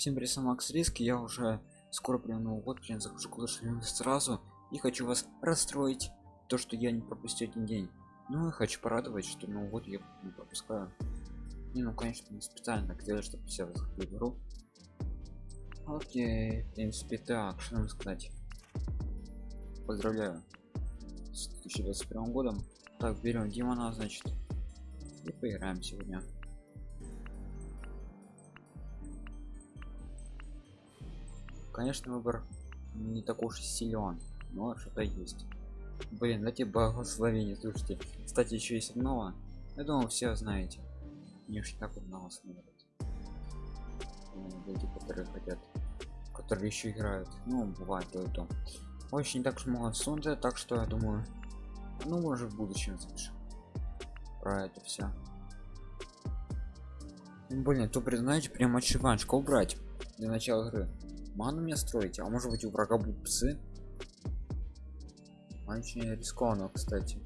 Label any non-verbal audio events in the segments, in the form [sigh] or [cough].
Всем привет, Макс Риск, я уже скоро прям Новый год, прям захожу Royale сразу и хочу вас расстроить, то что я не пропустил один день. Ну и хочу порадовать, что Новый год я не пропускаю. Не, ну конечно, не специально так чтобы все заходили в игру. Окей, в принципе, так, что нам сказать. Поздравляю с 2021 годом. Так, берем Димона, значит, и поиграем сегодня. Конечно выбор не такой уж силен но что-то есть. Блин дайте благословение слушайте. Кстати еще есть одного. Я думаю все знаете. Не уж так вот много смотрят. Люди которые хотят которые еще играют. Ну бывает то. И то очень так много солнца так что я думаю ну может в будущем запишем про это все блин то признаете прям отшиванчика убрать для начала игры ману мне строить а может быть у врага будут псы? Очень рискованно кстати.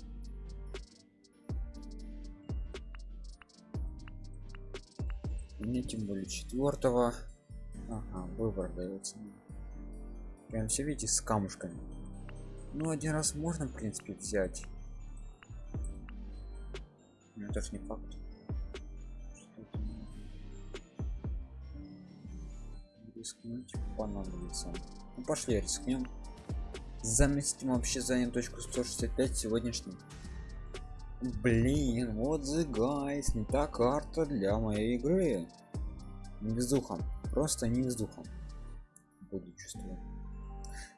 Мне тем более четвертого ага, выбор дается прям все видите с камушками. Ну один раз можно в принципе взять. Это ж не факт рискнуть понадобится ну, пошли рискнем. Заместим вообще занят точку 165 сегодняшний блин вот the guys не та карта для моей игры. Не везуха просто не везуха буду чувствовать.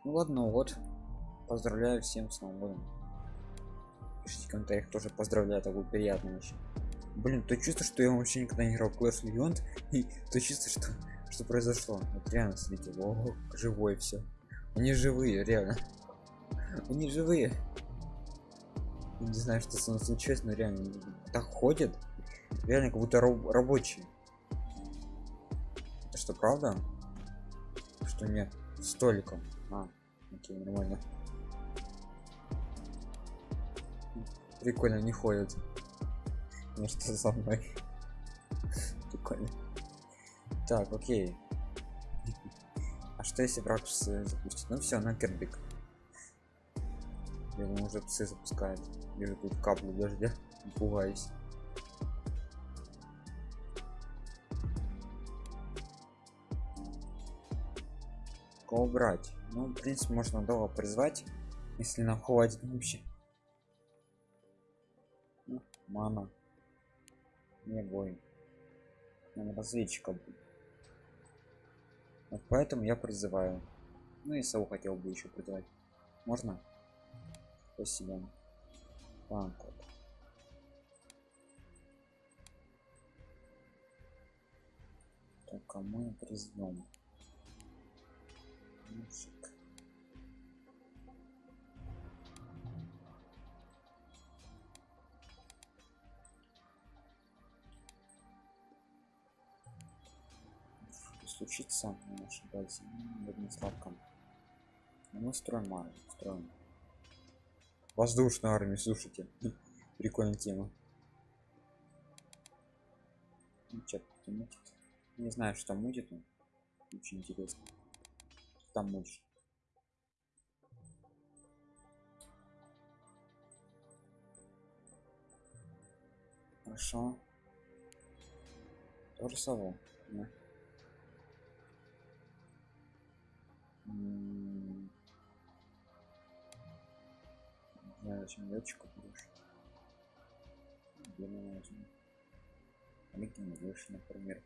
Ну ладно вот. Поздравляю всем с новым годом. Пишите в комментариях тоже поздравляю такой приятный вообще. Блин то чувство что я вообще никогда не играл в Clash Legend [laughs] и то чувство что что произошло. Вот реально смотрите о живой все они живые реально. [laughs] Они живые. Не знаю что с ним случилось но реально так ходят. Реально как будто раб рабочие. Это что правда? Что нет? Столиком. А окей нормально. Прикольно не ходят. Ну что за мной? [laughs] Прикольно так окей. А что если враг запустит? Ну все на кербик я думаю, уже псы запускает вижу тут каплю дождя пугаюсь. Кого брать? Ну в принципе можно долго призвать если нам хватит вообще. Ну, мана. Не бой разведчика. будет вот поэтому я призываю. Ну и сову хотел бы еще призывать. Можно? Спасибо. Так вот. Только мы призовем случится на нашей базе одним слабком мы строим армию строим. Воздушную армию слушайте. [laughs] Прикольная тема. Ну, мутит. не знаю что мутит он очень интересно. Там мутит. Хорошо. Сову да? Знаю зачем летчика будешь где мы возьмем Олегин выше например?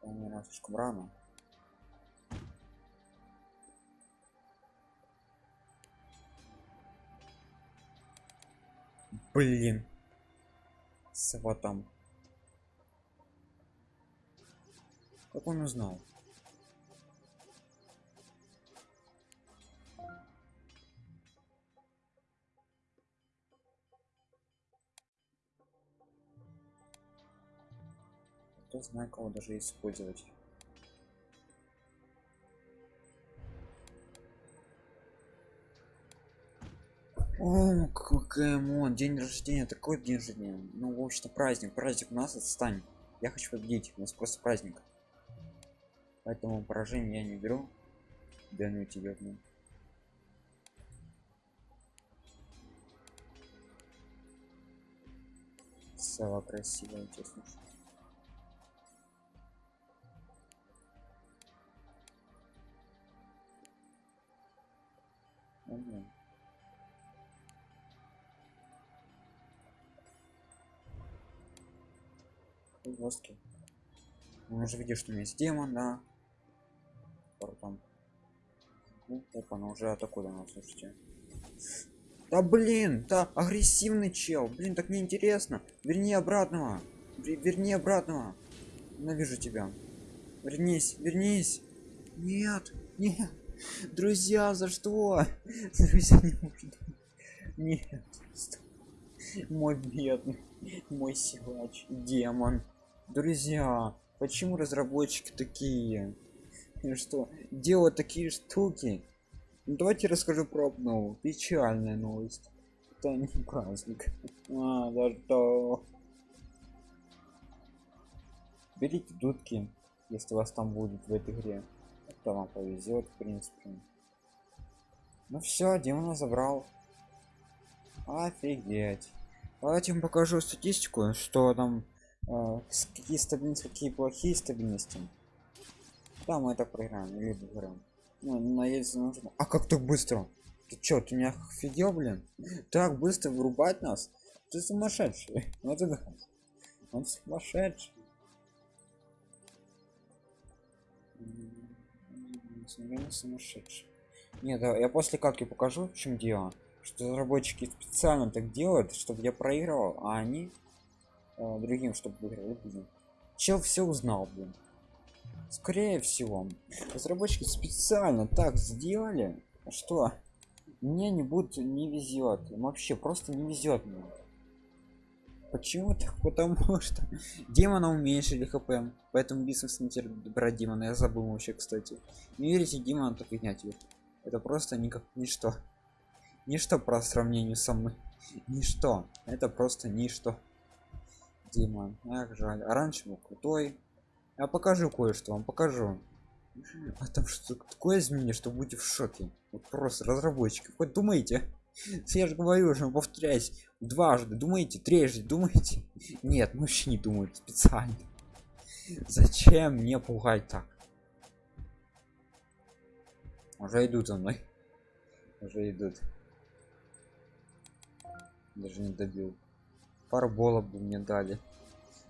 По-моему слишком рано блин. Сова там как он узнал? Кто знает кого даже использовать О, Покемон, день рождения, такой день рождения. Ну, в общем-то, праздник, праздник у нас отстань. Я хочу победить, у нас просто праздник. Поэтому поражение я не беру. Да ну тебя, ну. Сова красивая, честно. Ага. Жесткий. Ну, уже видишь, что у меня есть демон, да. Ну, опа, она уже атакует нас, слушайте. Да блин, да, агрессивный чел. Блин, так неинтересно. Верни обратного. Вер- Верни обратного. Ненавижу тебя. Вернись, вернись. Нет, нет. Друзья, за что? [laughs] Друзья, не может. Нет. Мой бедный, мой силач, демон. Друзья, почему разработчики такие? И что, делают такие штуки? Ну, давайте расскажу про обнову. Печальная новость. Это не праздник. А, да что? Берите дудки, если вас там будет в этой игре. Это вам повезет, в принципе. Ну все, демона забрал. Офигеть. Давайте вам покажу статистику, что там какие стабильности, какие плохие стабильности. Да, мы так проиграем, или выиграем. Ну, надеяться нужно. А как так быстро? Ты чё, ты меня офигел, блин? [laughs] Так быстро вырубать нас? Ты сумасшедший. [laughs] Ну да. Он сумасшедший. М, Наверное, сумасшедший. Не, да, я после катки покажу, в чем дело. Что разработчики специально так делают, чтобы я проигрывал, а они э, другим, чтобы выиграли. Блин. Чел все узнал, блин. Скорее всего, разработчики специально так сделали, что мне не будет не везет. Вообще просто не везет мне. Почему так? Потому [laughs] что демона уменьшили хп. Поэтому бессмысленно брать демона. Я забыл вообще, кстати. Не верите, демона так поднять его. Это просто никак ничто. Ничто по сравнению со мной. Ничто. Это просто ничто. Демон. Ах, жаль. А раньше был крутой. Я покажу кое-что, вам покажу. А там что такое изменение, что будете в шоке. Вот просто разработчики. Хоть думаете? [laughs] Я же говорю уже, повторяюсь, дважды думаете, трижды думаете. Нет, мы вообще не думают специально. Зачем мне пугать так? Уже идут за мной. Уже идут. Даже не добил. Парбола бы мне дали.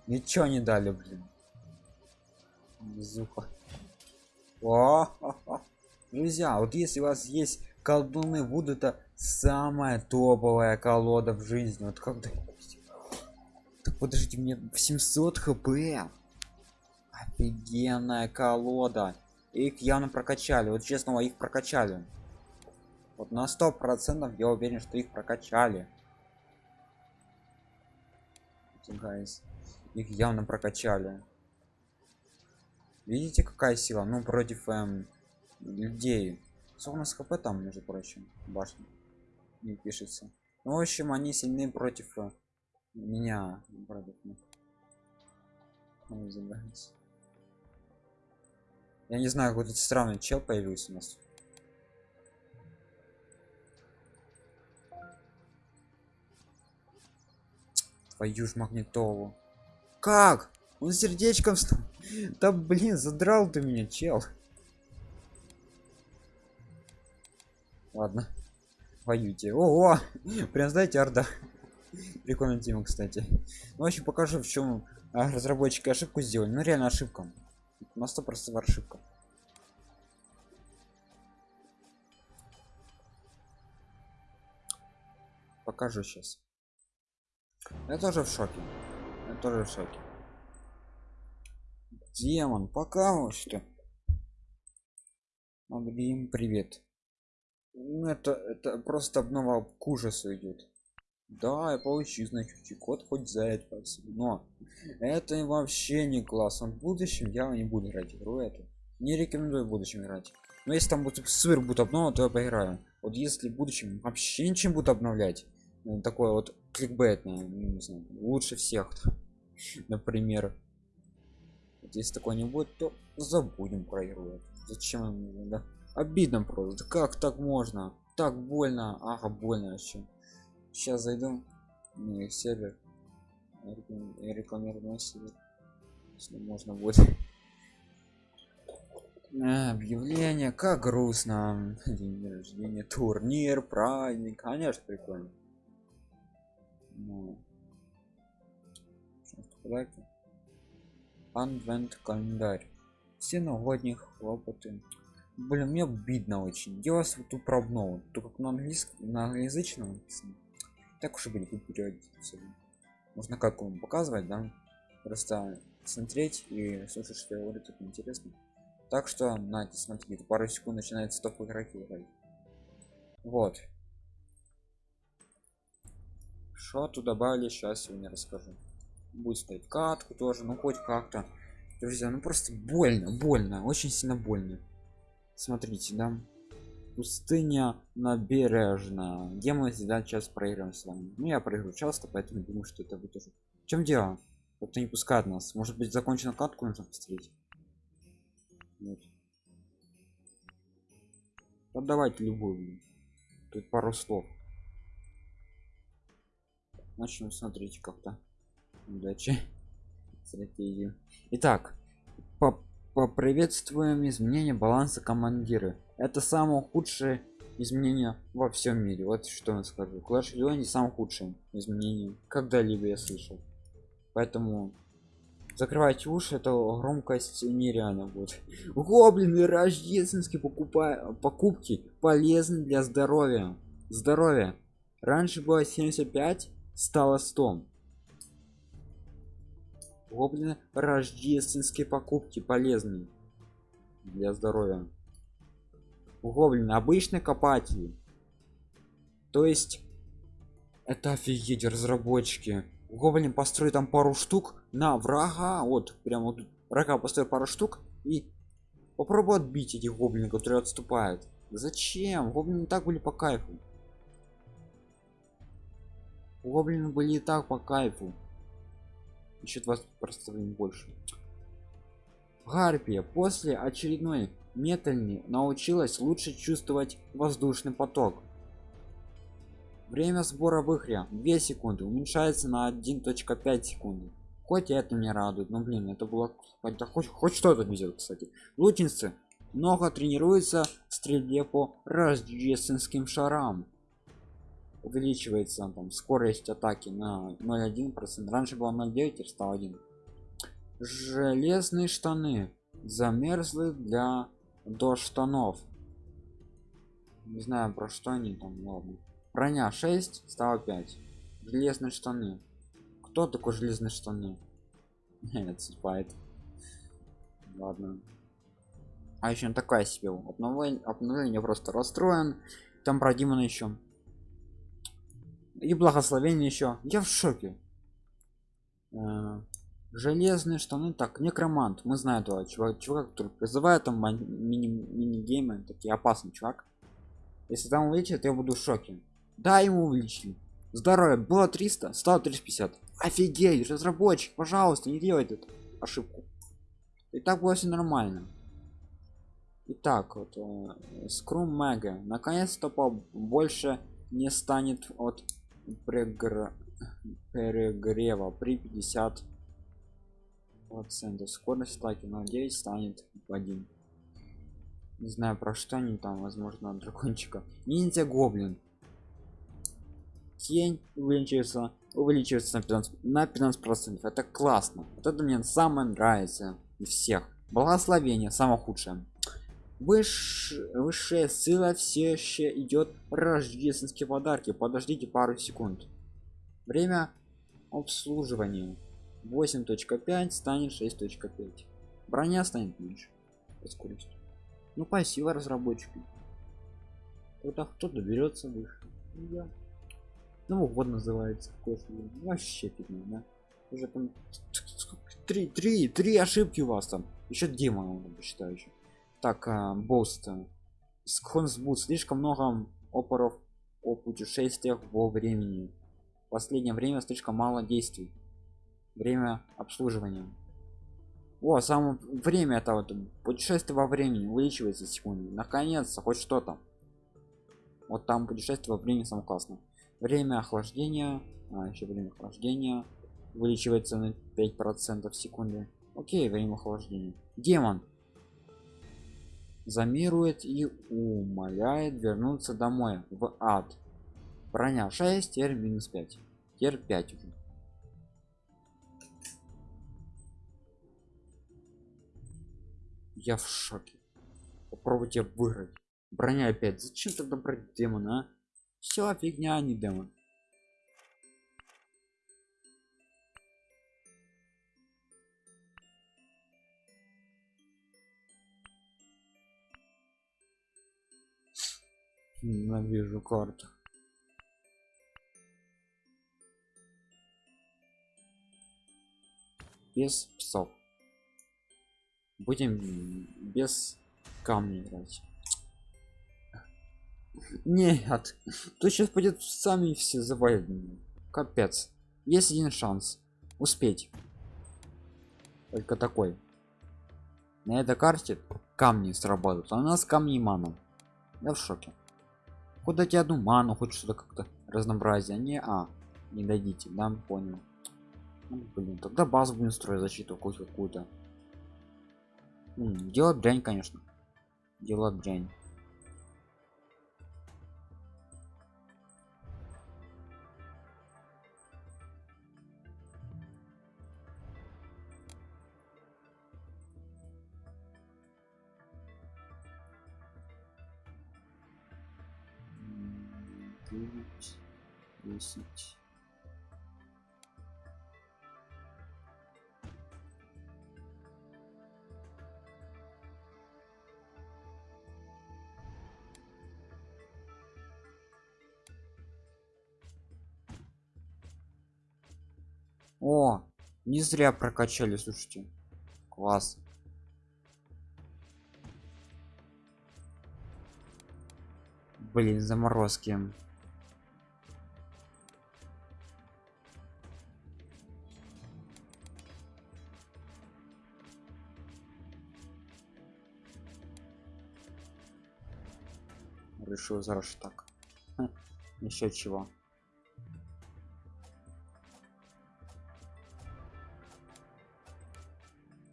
Ничего не дали, блин. Безуха. О. Друзья, вот если у вас есть колдуны Вуд, это самая топовая колода в жизни. Вот когда... Так подождите, мне 700 хп. Офигенная колода. Их явно прокачали. Вот честно, их прокачали. Вот на сто процентов я уверен, что их прокачали. Guys. Их явно прокачали. Видите, какая сила? Ну, против эм, людей. Сколько у нас хп там, между прочим, башня. Не пишется. Ну, в общем, они сильны против э, меня. Против. Я не знаю, какой-то странный чел появился у нас. Твою ж магнитолу. Как? Он сердечком стал. Да блин, задрал ты меня, чел. Ладно. Воюйте. Ого! Прям знаете, орда. Прикольная тема, кстати. Ну, в общем, покажу, в чем разработчики ошибку сделали. Ну, реально ошибка. На сто процентов ошибка. Покажу сейчас. Я тоже в шоке. Я тоже в шоке. Демон, пока что. Блин, привет. Ну это, это просто обнова к ужасу идет. Да, я получу, значит, код хоть за это спасибо. Но это вообще не классно. В будущем я не буду играть игру эту. Не рекомендую в будущем играть. но если там будет супер будет обнова то я поиграю вот если в будущем вообще ничем будут обновлять ну, такое вот кликбейтное ну, не знаю, лучше всех [laughs] например. Если такое не будет то забудем про игру зачем да? обидно просто. Как так можно? Так больно. Ага больно вообще. Сейчас зайду на сервер. Рекламирую сервер если можно будет. [laughs] А, объявление. Как грустно. [laughs] День рождения турнир праздник. Конечно прикольно ну, подарки адвент календарь. Все новогодние хлопоты. Блин мне обидно очень. Вас вот пробнул то как на английском на англоязычном написано. Так уж и будет переводить можно как вам показывать да? Просто смотреть и слушать что я говорю тут интересно. Так что на смотрите пару секунд начинается топ игроки играть. Вот тут добавили сейчас сегодня расскажу. Будет стоять катку тоже ну хоть как-то. Друзья ну просто больно больно очень сильно больно. Смотрите да. Пустыня набережная. Где мы всегда сейчас проиграем с вами? Ну я проиграю часто поэтому думаю что это будет уже в чем дело? Кто не пускает нас. Может быть закончена катку нужно посмотреть вот. давайте любую тут пару слов начнем смотреть как-то. Удачи. Стратегию. Итак по поприветствуем изменение баланса командиры. Это самое худшее изменение во всем мире. Вот что я скажу. Клаш не самое худшее изменение когда-либо я слышал. Поэтому закрывайте уши это громкость нереально будет. Гоблины рождественские покупая покупки полезны для здоровья. Здоровья. Раньше было 75 стало 100 гоблины рождественские покупки полезны для здоровья. Гоблины обычные копатели. То есть это офигеть разработчики. Гоблин построит там пару штук на врага вот прямо вот врага построит пару штук и попробуй отбить этих гоблинов которые отступают. Зачем? Гоблины так были по кайфу гоблины были и так по кайфу. Еще 20 просто больше. Гарпия после очередной метальни научилась лучше чувствовать воздушный поток. Время сбора выхря 2 секунды уменьшается на 1.5 секунды. Хоть это не радует но блин это было хоть хоть, хоть что-то везет кстати. Лучницы много тренируется в стрельбе по рождественским шарам увеличивается там скорость атаки на 0,1 процент. Раньше было 0,9 теперь стал 1 железные штаны замерзли для до штанов не знаю про что они там ладно. Броня 6 стало 5 железные штаны. Кто такой железные штаны? [laughs] Нет спайт ладно. А еще такая себе обновление обновление просто расстроен. Там про Димона еще и благословение еще я в шоке. Э, железные штаны так некромант. Мы знаем этого чувак, чувак который призывает там мини мини геймы такие опасный чувак. Если там увеличит я буду в шоке. Да ему увеличили. Здоровье. Было 300 стало 350 офигеть! Разработчик пожалуйста не делайте эту ошибку. И так было все нормально. Итак, вот э, мега наконец-то больше не станет от перегрева при 50 процентов. Скорость атаки на 9 станет в 1 не знаю про что они там возможно дракончика. Ниндзя гоблин. Тень увеличивается увеличивается на 15 на 15 процентов. Это классно. Вот это мне самое нравится из всех. Благословение самое худшее Выш... высшая сила все еще идет рождественские подарки. Подождите пару секунд. Время обслуживания. 8.5 станет 6.5 броня станет меньше. Скорость ну спасибо разработчику когда кто-то берется выше? Да. ну вот называется вообще фигня да? уже там три три три ошибки у вас там. Еще демона он посчитаю еще так бост сконсбуд слишком много опоров о путешествиях во времени. В последнее время слишком мало действий. Время обслуживания. О само время это вот путешествие во времени увеличивается секунды наконец-то хоть что-то. Вот там путешествие во времени самое классно время охлаждения а, еще время охлаждения увеличивается на 5 процентов в секунды окей время охлаждения. Демон замирует и умоляет вернуться домой в ад. Броня 6 теперь минус 5 теперь 5 уже. Я в шоке. Попробуйте выиграть. Броня опять. Зачем тогда брать демона а? все фигня не демон ненавижу карту. Без псов. Будем без камня играть. Нет. То сейчас пойдет сами все завалят капец. Есть один шанс. Успеть. Только такой. На этой карте камни сработают а у нас камни маном я в шоке куда тебе одну ману хоть что-то как-то разнообразие не а не дадите да понял. Ну, блин тогда базу будем строить защиту какую-то делать дрянь конечно. Делать дрянь девять десять О, не зря прокачали, слушайте. Класс. Блин, заморозки. Решил зараз так. Еще чего.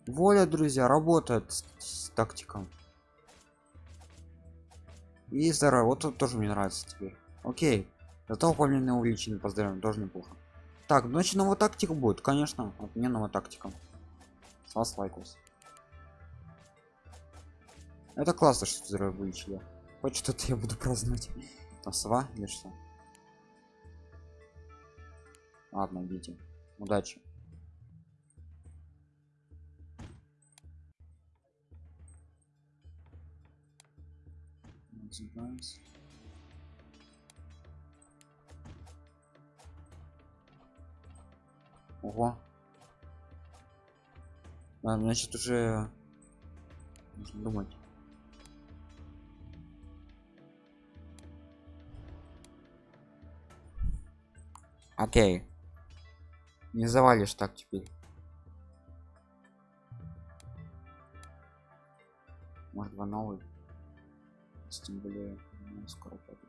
воля друзья работает с, с тактиком. И здорово вот тут тоже мне нравится теперь. Окей зато выполненное увеличение поздравляем тоже неплохо. Так значит новая тактика будет конечно отменного тактика. С вас лайкос. Это классно что здорово вылечили хоть что-то я буду праздновать. Там сова или что? Ладно идите. Удачи. Называется ого. А, значит уже нужно думать окей. Не завалишь так теперь. Может два новых? Тем более ну, скоро пойдет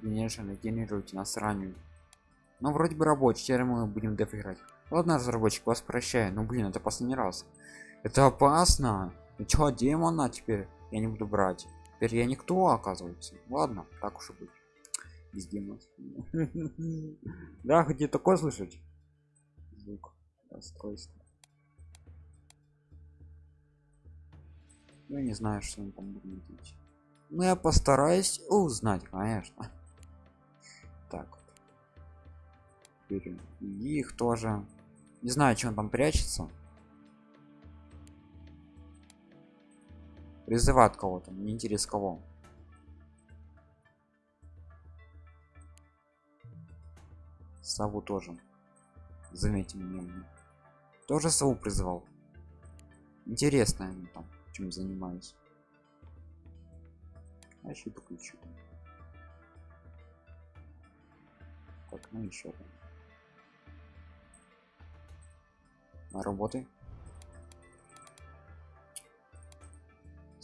конечно генерируйте нас ранее. Но вроде бы рабочий теперь мы будем деф играть. Ладно разработчик вас прощаю. Ну блин это последний раз. Это опасно чё демона теперь? Я не буду брать. Теперь я никто оказывается. Ладно так уж и быть. Без демона [laughs] да где такое слышать? Звук расстройство я не знаю что он там будет делать. Но я постараюсь узнать конечно. [laughs] Так их тоже. Не знаю он там прячется призывает кого-то не интерес кого. Сову тоже. Заметьте мне тоже сову призывал. Интересно они там чем занимаюсь. А еще подключу. Так ну еще работы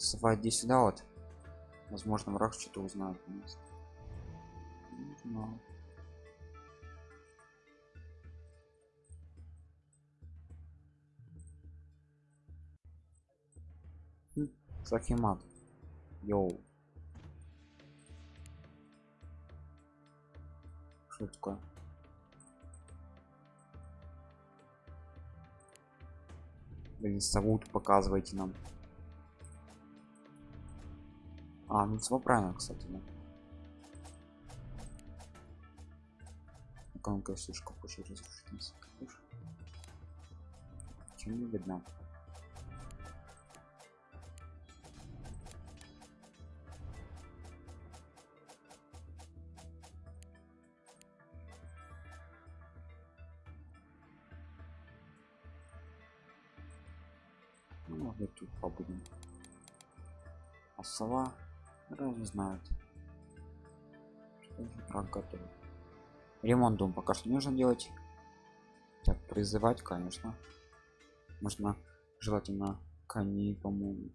сова сюда вот возможно враг что-то узнает не знаю Сахимат. Йоу. Что такое? Блин, совут показывайте нам. А, ну все правильно, кстати, да. Ну-ка, слишком хочет разрушить. Чем не видно? мы тут побудем а сова разве знает? Что ремонт дом пока что нужно делать. Так призывать конечно. Можно желательно коней по моему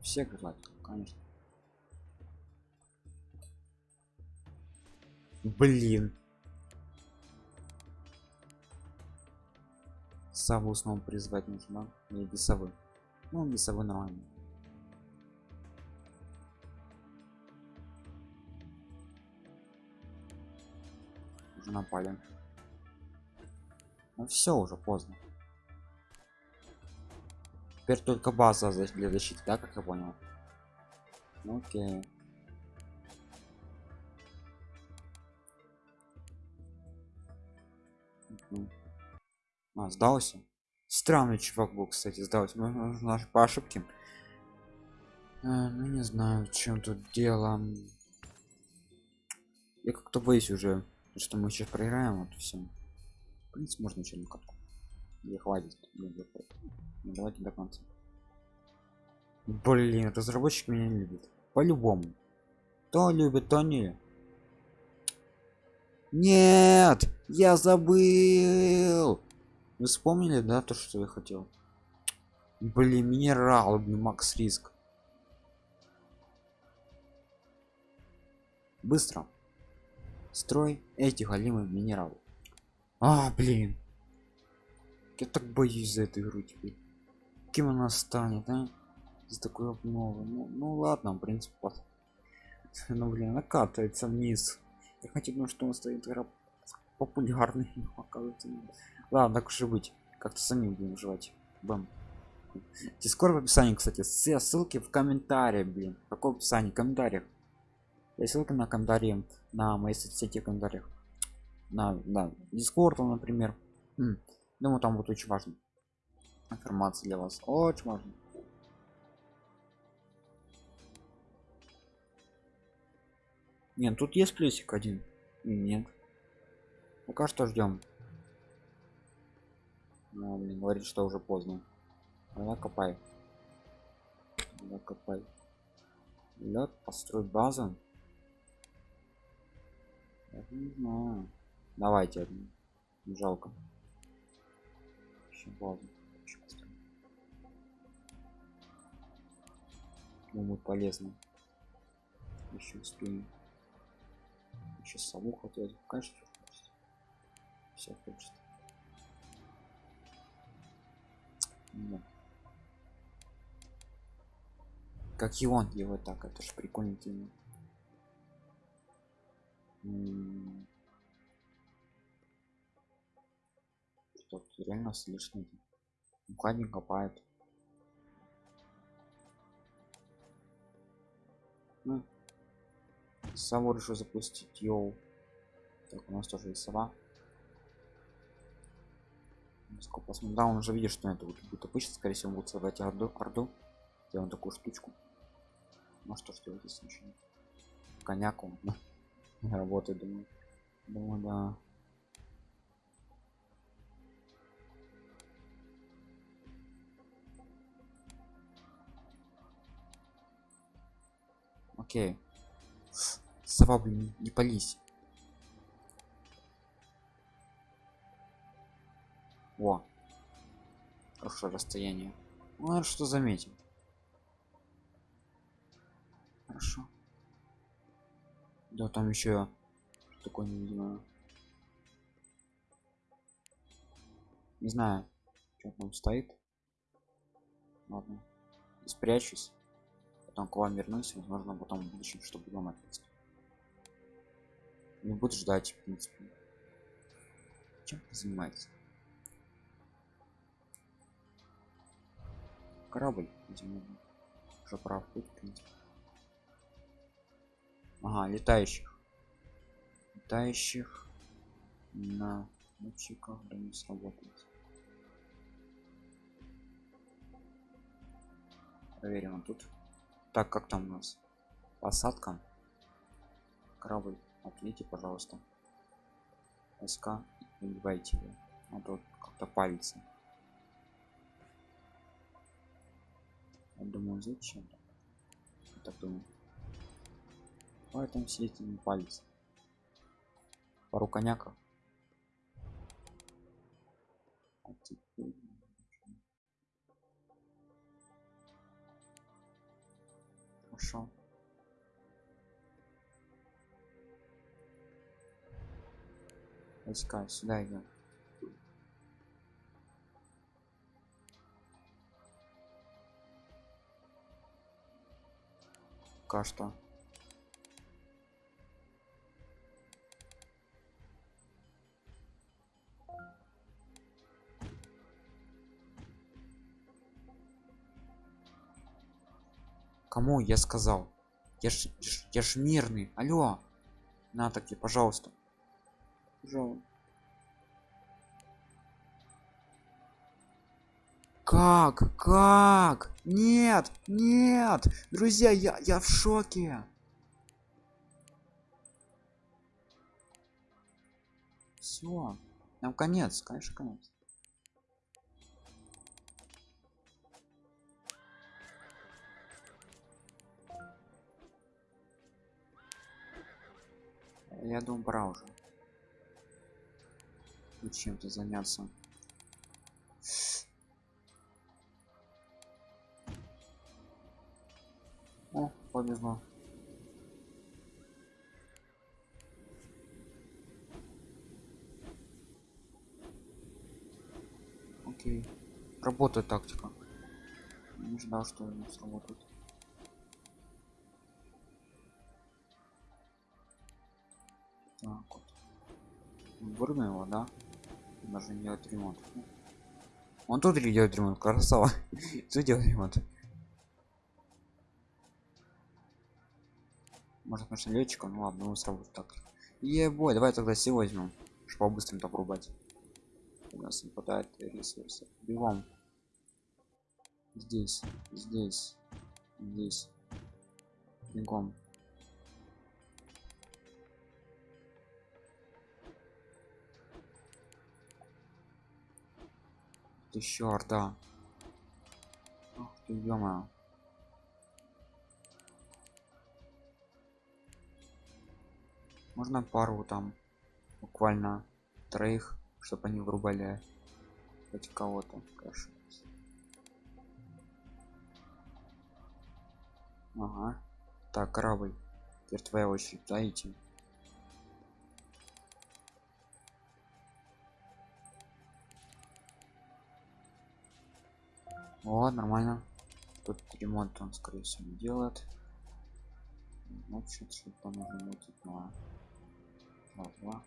всех желательно конечно. Блин. Саву снова призвать нужно не бесовы ну бесовы нормально напали ну все уже поздно теперь только база для защиты да как я понял ну, окей mm-hmm. А, сдался? Странный чувак был, кстати, сдался. Наш по ошибке. А, ну не знаю, в чем тут дело. Я как-то боюсь уже, что мы сейчас проиграем, вот все. В принципе, можно одну катку. Не хватит. Ну, давайте до конца. Блин, разработчик меня не любит. По-любому. То любит, то не. Нет, я забыл. Вы вспомнили, да, то, что я хотел? Блин, минерал, макс риск. Быстро. Строй эти голимы минералы. А, блин. Я так боюсь за эту игру теперь. Кем она станет, а? За такой обновы. Ну, ну ладно, в принципе, пос... [laughs] ну блин, она катается вниз. Я хотел, ну что он стоит игра популярный, [laughs] оказывается. Ладно, так уж и быть. Как-то сами будем жевать. Бам. Дискорд в описании, кстати. Все ссылки в комментариях, блин. Какое описание? В комментариях. Я ссылка на комментарии на мои соцсети комментариях. На, да, Дискорд, например. М думаю, там будет очень важно. Информация для вас. Очень важно. Нет, тут есть плюсик один. Нет. Пока что ждем. Ну, блин, говорит, что уже поздно. Давай копай. Давай копай. Лед, построй базу. Не знаю. Давайте одну. Жалко. Еще. Еще Думаю, полезно. Еще успеем. Еще сову хотел. Конечно, все хочет. Ну. Как и он делает так, это же прикольно. Что реально слишком. Укладник копает. Ну. Сову решил запустить, йоу. Так, у нас тоже есть сова. Посмотрим. Да, он уже видит, что это будет обычно, скорее всего, будет создать орду, орду. Сделаем такую штучку. Ну что ж делать, если ничего нет. Коняк он работает, думаю. Думаю, да. Окей. Сова, блин, не пались. О. Хорошее расстояние. Ну, надо что заметим. Хорошо да там еще такое невидимое не знаю. Что там стоит. Ладно спрячусь. Потом к вам вернусь возможно потом в будущем чтобы дома ответить. Не буду ждать в принципе. Чем ты корабль уже прав в принципе ага летающих. Летающих на летчиках да не сработает. Проверим тут. Так как там у нас? Посадка. Корабль ответьте пожалуйста. Войска убивайте его. А то как-то палится. Я думаю зачем? Так думаю поэтому сидеть не палец пару коняков а теперь хорошо. Войска сюда идем что кому я сказал? Я ж, я ж мирный. Алло. На таки пожалуйста. Пожалуйста. Как? Как? Нет нет! Друзья я я в шоке. Все нам конец конечно конец я думаю пора уже. Чем-то заняться. О повезло окей. Работает тактика. Не ждал что не сработает так вот вырубим его да? Даже делать ремонт. Он тут делает ремонт красава. [laughs] Тут делает ремонт. Может конечно летчиком ну ладно ну сработает так. Ебой давай тогда все возьмем чтобы быстрым так рубать у нас не хватает ресурсов. Бегом. Здесь здесь здесь. Бегом еще орда Ах ты -мо. можно пару там буквально троих чтобы они врубали хоть кого-то конечно ага. Так корабль. Теперь твоя очередь да идти О, нормально. Тут ремонт он, скорее всего, не делает. Значит, что-то нужно мутить на два.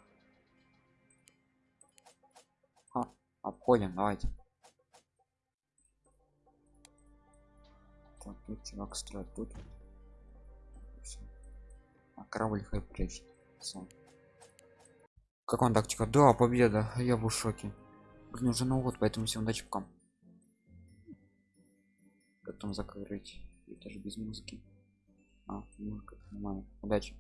А, обходим, давайте. Так, тут чувак строит тут. Всё. А корабль хай прячет. Всё. Как он тактика? Да, победа. Я был в шоке. Блин, уже Новый год, поэтому всем удачи, пока потом закрыть. Это же без музыки. А музыка нормально. Удачи